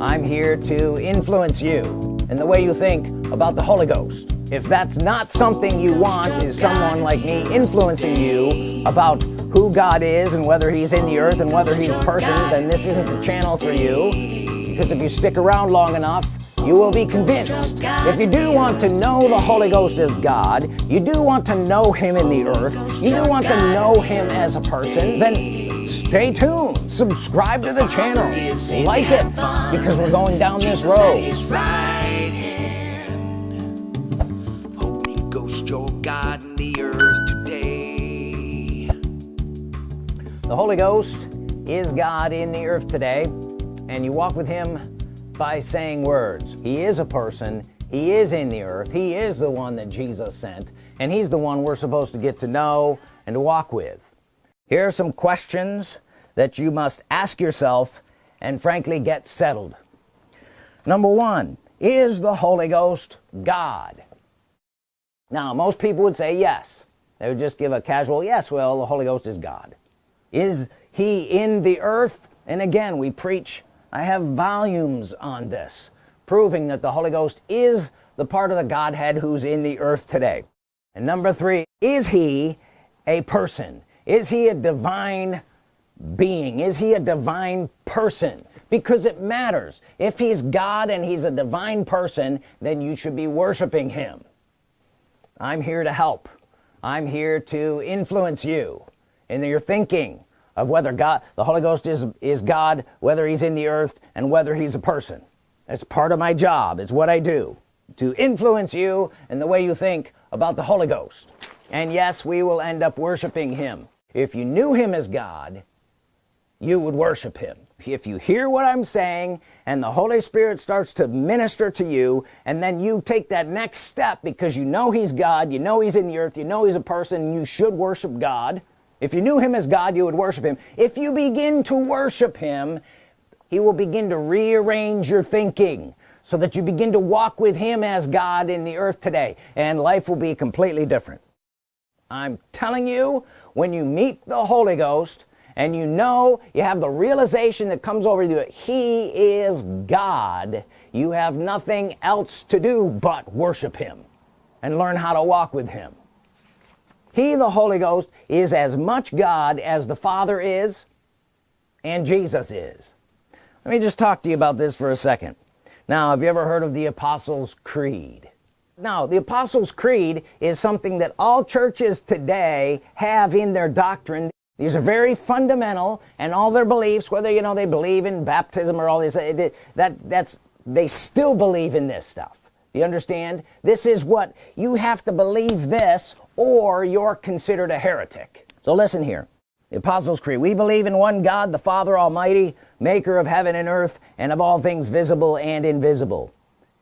I'm here to influence you in the way you think about the Holy Ghost. If that's not something you want is someone like me influencing you about who God is and whether he's in the earth and whether he's a person then this isn't the channel for you. Because if you stick around long enough you will be convinced. If you do want to know the Holy Ghost as God you do want to know him in the earth you do want to know him as a person then stay tuned. Subscribe to the channel. Like it because we're going down this road. Holy Ghost your God in the earth today. The Holy Ghost is God in the earth today and you walk with him by saying words. He is a person. He is in the earth. He is the one that Jesus sent and he's the one we're supposed to get to know and to walk with here are some questions that you must ask yourself and frankly get settled. Number one is the Holy Ghost God? Now most people would say yes. They would just give a casual yes well the Holy Ghost is God. Is he in the earth? And again we preach I have volumes on this proving that the Holy Ghost is the part of the Godhead who's in the earth today. And number three is he a person is he a divine being? Is he a divine person? Because it matters. If he's God and he's a divine person then you should be worshiping him. I'm here to help. I'm here to influence you in your thinking of whether God the Holy Ghost is is God whether he's in the earth and whether he's a person. It's part of my job. It's what I do to influence you in the way you think about the Holy Ghost. And yes we will end up worshiping him if you knew him as God you would worship him. If you hear what I'm saying and the Holy Spirit starts to minister to you and then you take that next step because you know he's God you know he's in the earth you know he's a person you should worship God. If you knew him as God you would worship him. If you begin to worship him he will begin to rearrange your thinking so that you begin to walk with him as God in the earth today and life will be completely different. I'm telling you when you meet the Holy Ghost and you know you have the realization that comes over you that he is God you have nothing else to do but worship him and learn how to walk with him. He the Holy Ghost is as much God as the Father is and Jesus is. Let me just talk to you about this for a second. Now have you ever heard of the Apostles Creed now the Apostles Creed is something that all churches today have in their doctrine. These are very fundamental and all their beliefs whether you know they believe in baptism or all this that that's they still believe in this stuff. You understand? This is what you have to believe this or you're considered a heretic. So listen here. The Apostles Creed. We believe in one God the Father Almighty maker of heaven and earth and of all things visible and invisible.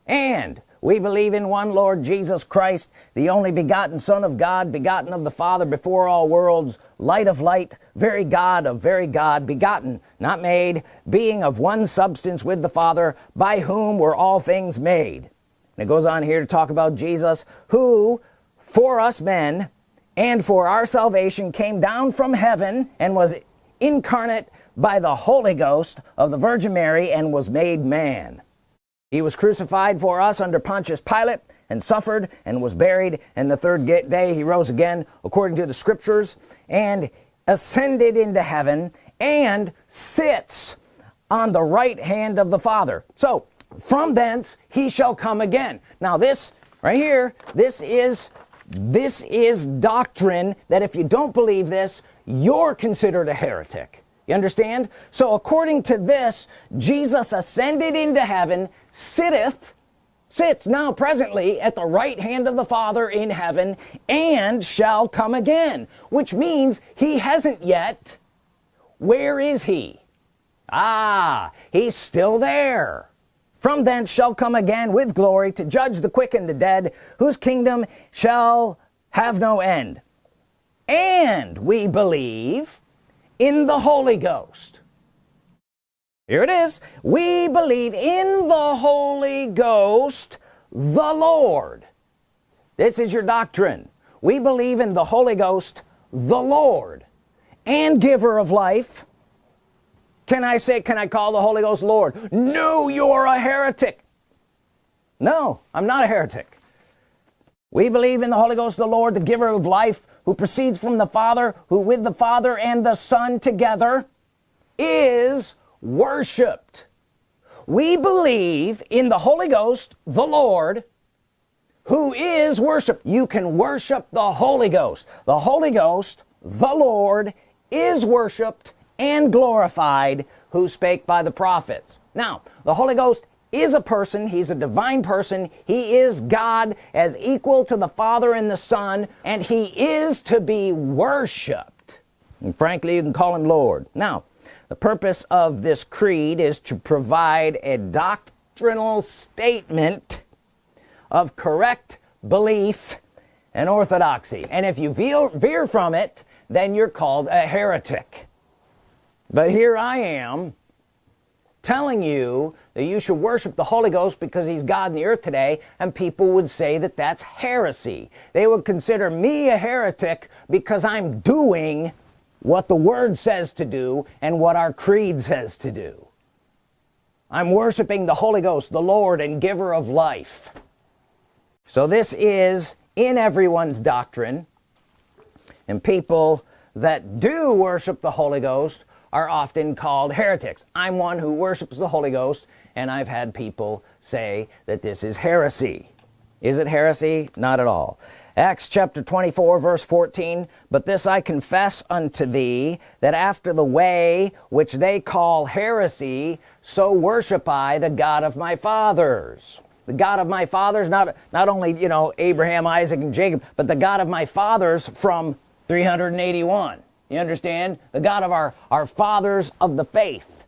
And we believe in one Lord Jesus Christ the only begotten Son of God begotten of the Father before all worlds light of light very God of very God begotten not made being of one substance with the Father by whom were all things made. And it goes on here to talk about Jesus who for us men and for our salvation came down from heaven and was incarnate by the Holy Ghost of the Virgin Mary and was made man he was crucified for us under Pontius Pilate and suffered and was buried. And the third day he rose again according to the scriptures and ascended into heaven and sits on the right hand of the Father. So from thence he shall come again. Now this right here this is this is doctrine that if you don't believe this you're considered a heretic you understand? So according to this Jesus ascended into heaven sitteth sits now presently at the right hand of the Father in heaven and shall come again which means he hasn't yet. Where is he? Ah he's still there. From thence shall come again with glory to judge the quick and the dead whose kingdom shall have no end. And we believe in the Holy Ghost. Here it is. We believe in the Holy Ghost the Lord. This is your doctrine. We believe in the Holy Ghost the Lord and giver of life. Can I say can I call the Holy Ghost Lord? No you're a heretic. No I'm not a heretic. We believe in the Holy Ghost the Lord the giver of life who proceeds from the Father who with the Father and the Son together is worshiped we believe in the Holy Ghost the Lord who is worship you can worship the Holy Ghost. The Holy Ghost the Lord is worshiped and glorified who spake by the prophets. Now the Holy Ghost is a person he's a divine person he is God as equal to the Father and the Son and he is to be worshiped. And frankly you can call him Lord. Now the purpose of this creed is to provide a doctrinal statement of correct belief and orthodoxy. And if you veer from it then you're called a heretic. But here I am telling you that you should worship the Holy Ghost because he's God in the earth today and people would say that that's heresy. They would consider me a heretic because I'm doing what the Word says to do and what our creed says to do. I'm worshiping the Holy Ghost the Lord and giver of life. So this is in everyone's doctrine. And people that do worship the Holy Ghost are often called heretics. I'm one who worships the Holy Ghost and I've had people say that this is heresy. Is it heresy? Not at all. Acts chapter 24 verse 14 but this I confess unto thee that after the way which they call heresy so worship I the God of my fathers. The God of my fathers not not only you know Abraham Isaac and Jacob but the God of my fathers from 381 you understand? The God of our our fathers of the faith.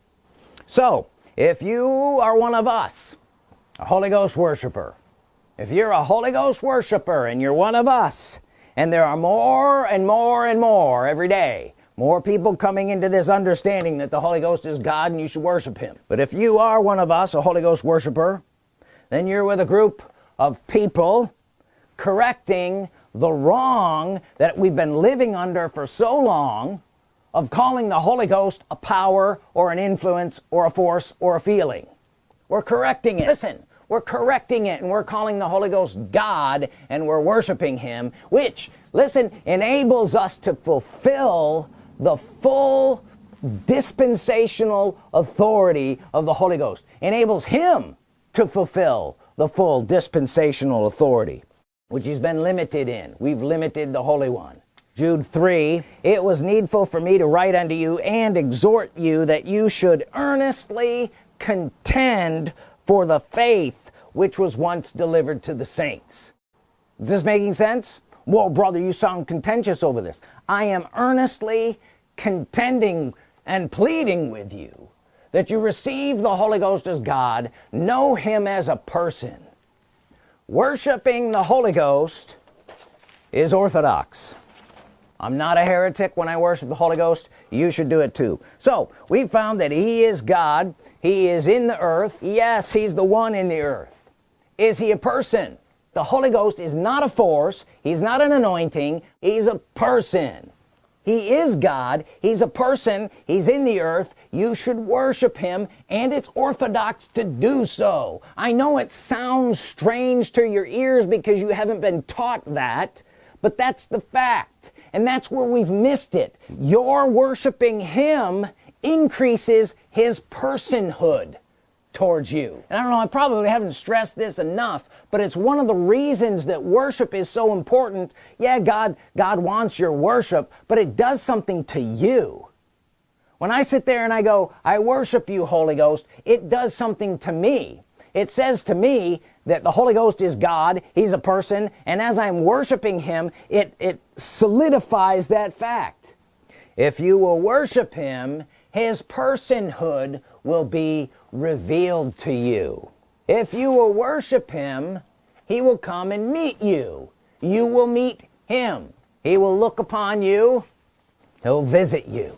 So if you are one of us a Holy Ghost worshiper if you're a Holy Ghost worshiper and you're one of us and there are more and more and more every day more people coming into this understanding that the Holy Ghost is God and you should worship him. But if you are one of us a Holy Ghost worshiper then you're with a group of people correcting the wrong that we've been living under for so long of calling the Holy Ghost a power or an influence or a force or a feeling. We're correcting it. Listen. We're correcting it and we're calling the Holy Ghost God and we're worshiping him which listen enables us to fulfill the full dispensational authority of the Holy Ghost. Enables him to fulfill the full dispensational authority which he's been limited in. We've limited the Holy One. Jude 3 it was needful for me to write unto you and exhort you that you should earnestly contend for the faith which was once delivered to the saints. Is this making sense? Well brother you sound contentious over this. I am earnestly contending and pleading with you that you receive the Holy Ghost as God know him as a person worshiping the Holy Ghost is orthodox. I'm not a heretic when I worship the Holy Ghost. You should do it too. So we found that he is God. He is in the earth. Yes he's the one in the earth. Is he a person? The Holy Ghost is not a force. He's not an anointing. He's a person. He is God. He's a person. He's in the earth you should worship him and it's orthodox to do so. I know it sounds strange to your ears because you haven't been taught that but that's the fact and that's where we've missed it. Your worshiping him increases his personhood towards you. And I don't know I probably haven't stressed this enough but it's one of the reasons that worship is so important. Yeah God God wants your worship but it does something to you when I sit there and I go I worship you Holy Ghost it does something to me. It says to me that the Holy Ghost is God he's a person and as I'm worshiping him it it solidifies that fact. If you will worship him his personhood will be revealed to you. If you will worship him he will come and meet you. You will meet him. He will look upon you. He'll visit you